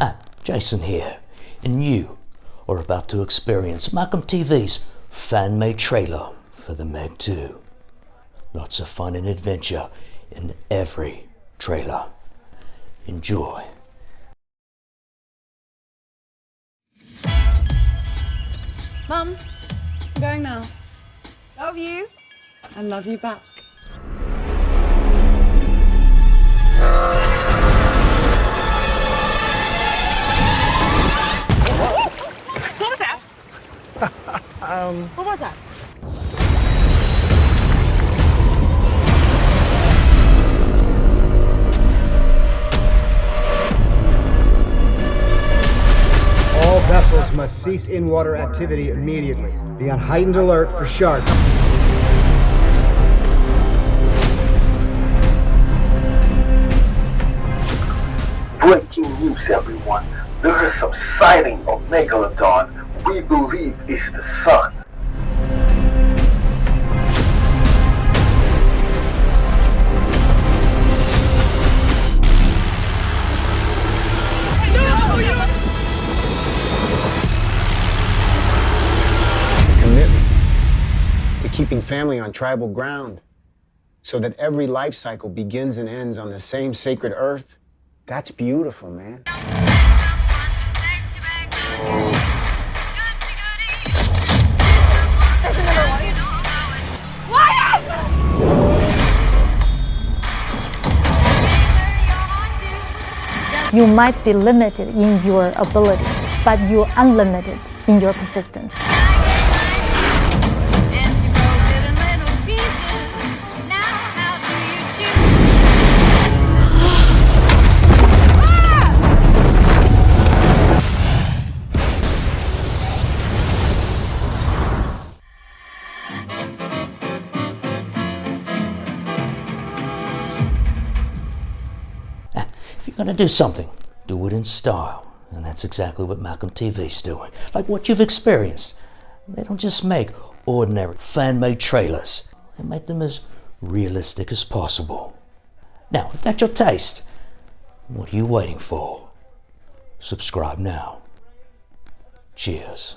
Ah, Jason here, and you are about to experience Malcolm TV's fan-made trailer for The Meg 2. Lots of fun and adventure in every trailer. Enjoy. Mum, I'm going now. Love you. And love you back. Um. What was that? All vessels must cease in-water activity immediately. Be on heightened alert for sharks. Breaking news, everyone. There is some sighting of Megalodon. We believe is the sun. commitment to keeping family on tribal ground so that every life cycle begins and ends on the same sacred earth. That's beautiful, man. You might be limited in your ability, but you're unlimited in your persistence. If you're going to do something, do it in style. And that's exactly what Malcolm TV's doing. Like what you've experienced. They don't just make ordinary fan-made trailers. They make them as realistic as possible. Now, if that's your taste, what are you waiting for? Subscribe now. Cheers.